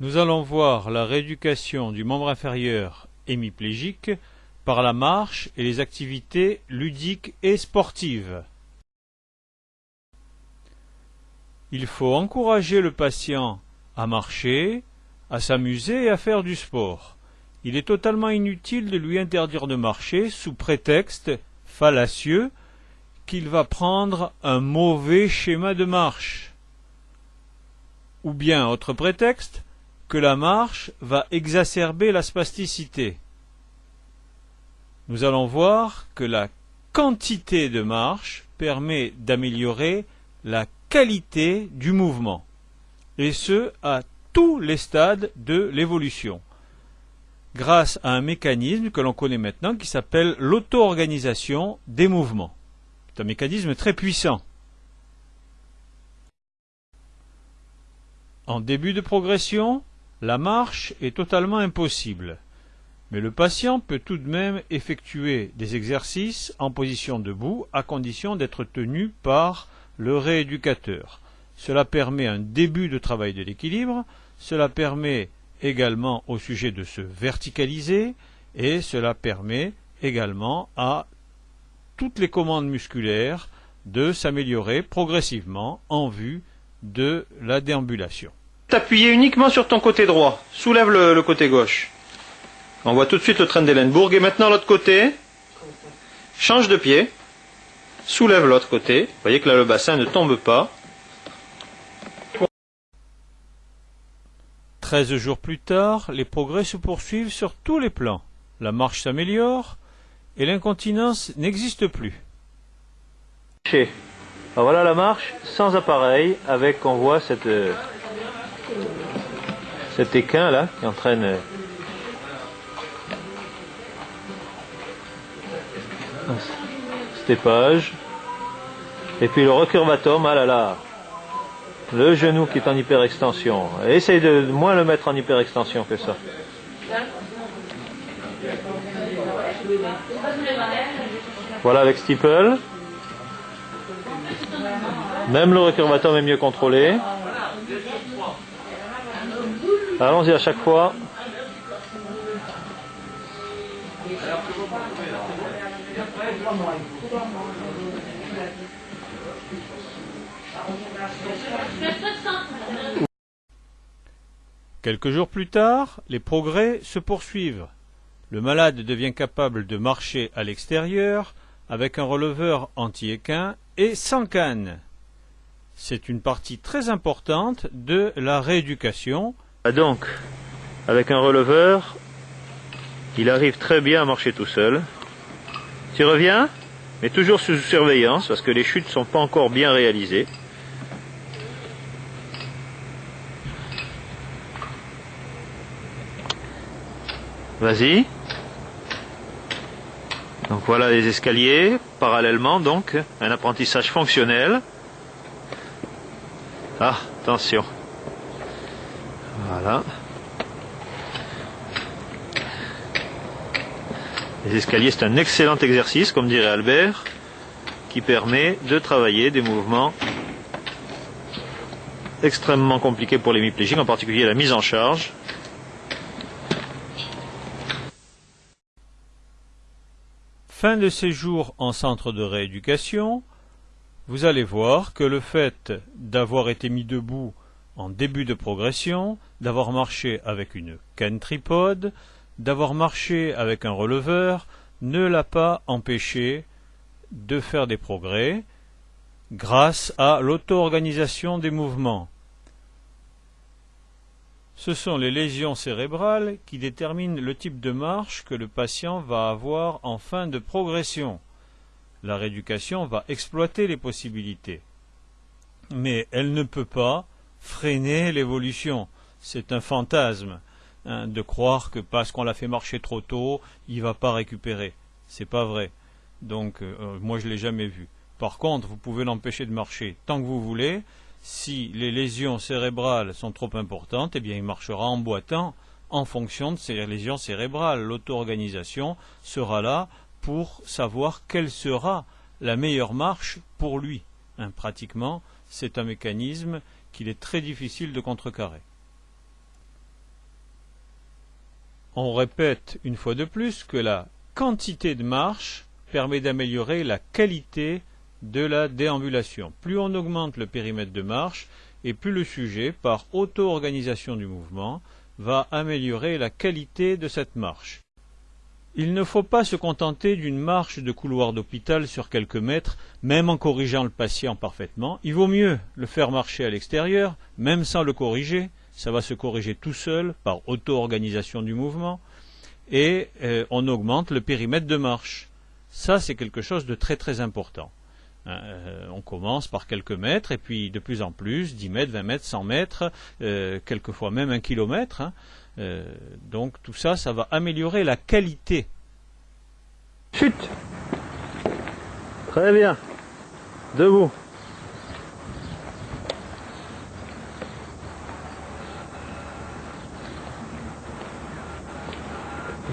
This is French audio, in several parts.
Nous allons voir la rééducation du membre inférieur hémiplégique par la marche et les activités ludiques et sportives. Il faut encourager le patient à marcher, à s'amuser et à faire du sport. Il est totalement inutile de lui interdire de marcher sous prétexte fallacieux qu'il va prendre un mauvais schéma de marche. Ou bien, autre prétexte, la marche va exacerber la spasticité. Nous allons voir que la quantité de marche permet d'améliorer la qualité du mouvement, et ce à tous les stades de l'évolution, grâce à un mécanisme que l'on connaît maintenant qui s'appelle l'auto-organisation des mouvements. C'est un mécanisme très puissant. En début de progression, la marche est totalement impossible, mais le patient peut tout de même effectuer des exercices en position debout à condition d'être tenu par le rééducateur. Cela permet un début de travail de l'équilibre, cela permet également au sujet de se verticaliser et cela permet également à toutes les commandes musculaires de s'améliorer progressivement en vue de la déambulation t'appuyer uniquement sur ton côté droit. Soulève le, côté gauche. On voit tout de suite le train d'Ellenbourg. Et maintenant l'autre côté. Change de pied. Soulève l'autre côté. Vous voyez que là le bassin ne tombe pas. 13 jours plus tard, les progrès se poursuivent sur tous les plans. La marche s'améliore et l'incontinence n'existe plus. voilà la marche sans appareil avec, on voit cette, euh, cet équin là qui entraîne euh, cet épage et puis le recurvatum ah là là le genou qui est en hyperextension. Essaye de moins le mettre en hyperextension que ça. Voilà avec steeple même le recurvatum est mieux contrôlé Allons-y à chaque fois. Quelques jours plus tard, les progrès se poursuivent. Le malade devient capable de marcher à l'extérieur avec un releveur anti-équin et sans canne. C'est une partie très importante de la rééducation donc, avec un releveur, il arrive très bien à marcher tout seul. Tu reviens, mais toujours sous surveillance, parce que les chutes ne sont pas encore bien réalisées. Vas-y. Donc voilà les escaliers, parallèlement donc, un apprentissage fonctionnel. Ah, attention. Voilà. Les escaliers, c'est un excellent exercice, comme dirait Albert, qui permet de travailler des mouvements extrêmement compliqués pour l'hémiplégique, en particulier la mise en charge. Fin de séjour en centre de rééducation, vous allez voir que le fait d'avoir été mis debout en début de progression, d'avoir marché avec une canne tripode, d'avoir marché avec un releveur, ne l'a pas empêché de faire des progrès grâce à l'auto-organisation des mouvements. Ce sont les lésions cérébrales qui déterminent le type de marche que le patient va avoir en fin de progression. La rééducation va exploiter les possibilités. Mais elle ne peut pas freiner l'évolution. C'est un fantasme hein, de croire que parce qu'on l'a fait marcher trop tôt, il va pas récupérer. C'est pas vrai. Donc euh, euh, moi je l'ai jamais vu. Par contre, vous pouvez l'empêcher de marcher tant que vous voulez. Si les lésions cérébrales sont trop importantes, eh bien il marchera en boitant en fonction de ces lésions cérébrales. L'auto-organisation sera là pour savoir quelle sera la meilleure marche pour lui. Hein, pratiquement, c'est un mécanisme qu'il est très difficile de contrecarrer. On répète une fois de plus que la quantité de marche permet d'améliorer la qualité de la déambulation. Plus on augmente le périmètre de marche, et plus le sujet, par auto-organisation du mouvement, va améliorer la qualité de cette marche. Il ne faut pas se contenter d'une marche de couloir d'hôpital sur quelques mètres, même en corrigeant le patient parfaitement. Il vaut mieux le faire marcher à l'extérieur, même sans le corriger. Ça va se corriger tout seul par auto-organisation du mouvement. Et euh, on augmente le périmètre de marche. Ça, c'est quelque chose de très très important. Hein, euh, on commence par quelques mètres et puis de plus en plus, 10 mètres, 20 mètres, 100 mètres, euh, quelquefois même un kilomètre. Hein. Euh, donc tout ça, ça va améliorer la qualité. Chute Très bien. Debout.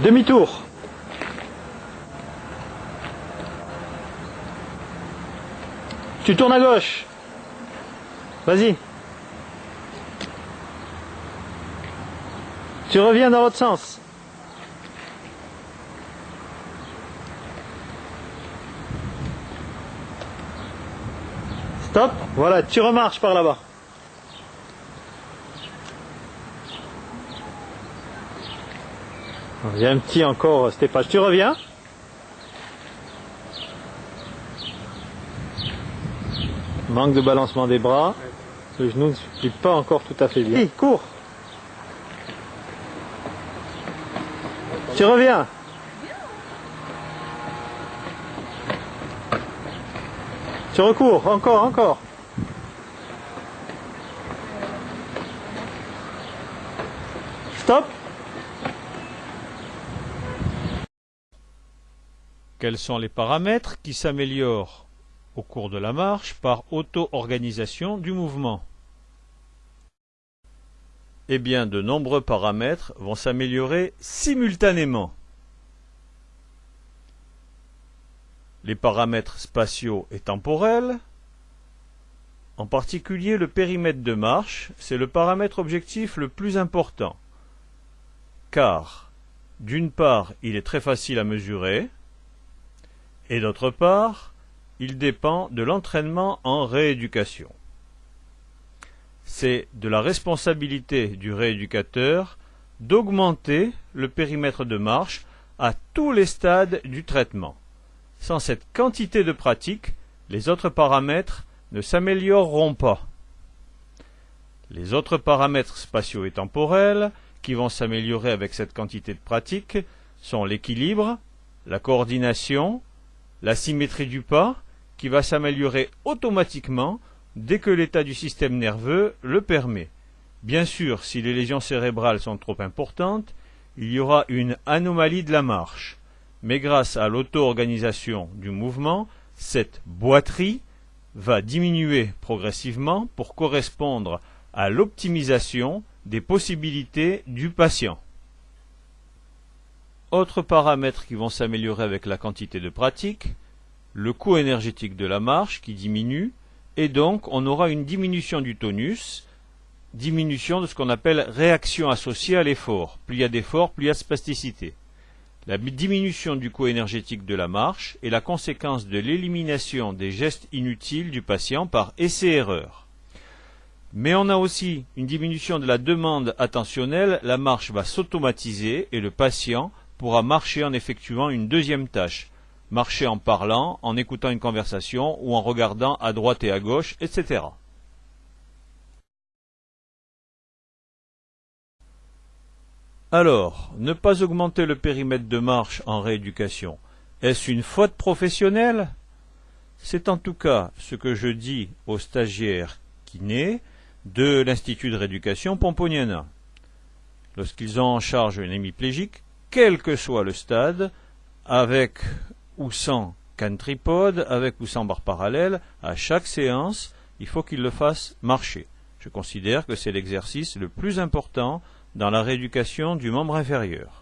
Demi-tour. Tu tournes à gauche. Vas-y. Tu reviens dans l'autre sens. Stop. Voilà, tu remarches par là-bas. Il y a un petit encore, Stéphane. Tu reviens Manque de balancement des bras. Le genou ne suit pas encore tout à fait bien. cours Tu reviens Tu recours, encore, encore. Stop Quels sont les paramètres qui s'améliorent au cours de la marche par auto-organisation du mouvement? Eh bien, de nombreux paramètres vont s'améliorer simultanément. Les paramètres spatiaux et temporels, en particulier le périmètre de marche, c'est le paramètre objectif le plus important, car d'une part, il est très facile à mesurer, et d'autre part, il dépend de l'entraînement en rééducation. C'est de la responsabilité du rééducateur d'augmenter le périmètre de marche à tous les stades du traitement. Sans cette quantité de pratique, les autres paramètres ne s'amélioreront pas. Les autres paramètres spatiaux et temporels qui vont s'améliorer avec cette quantité de pratique sont l'équilibre, la coordination, la symétrie du pas qui va s'améliorer automatiquement dès que l'état du système nerveux le permet. Bien sûr, si les lésions cérébrales sont trop importantes, il y aura une anomalie de la marche. Mais grâce à l'auto-organisation du mouvement, cette boiterie va diminuer progressivement pour correspondre à l'optimisation des possibilités du patient. Autres paramètres qui vont s'améliorer avec la quantité de pratique, le coût énergétique de la marche qui diminue, et donc on aura une diminution du tonus, diminution de ce qu'on appelle réaction associée à l'effort. Plus il y a d'effort, plus il y a de spasticité. La diminution du coût énergétique de la marche est la conséquence de l'élimination des gestes inutiles du patient par essai-erreur. Mais on a aussi une diminution de la demande attentionnelle, la marche va s'automatiser et le patient pourra marcher en effectuant une deuxième tâche, marcher en parlant, en écoutant une conversation ou en regardant à droite et à gauche, etc. Alors, ne pas augmenter le périmètre de marche en rééducation, est-ce une faute professionnelle? C'est en tout cas ce que je dis aux stagiaires kinés de l'Institut de rééducation Pomponiana. Lorsqu'ils ont en charge un hémiplégique, quel que soit le stade, avec ou sans tripode, avec ou sans barre parallèle, à chaque séance, il faut qu'il le fasse marcher. Je considère que c'est l'exercice le plus important dans la rééducation du membre inférieur.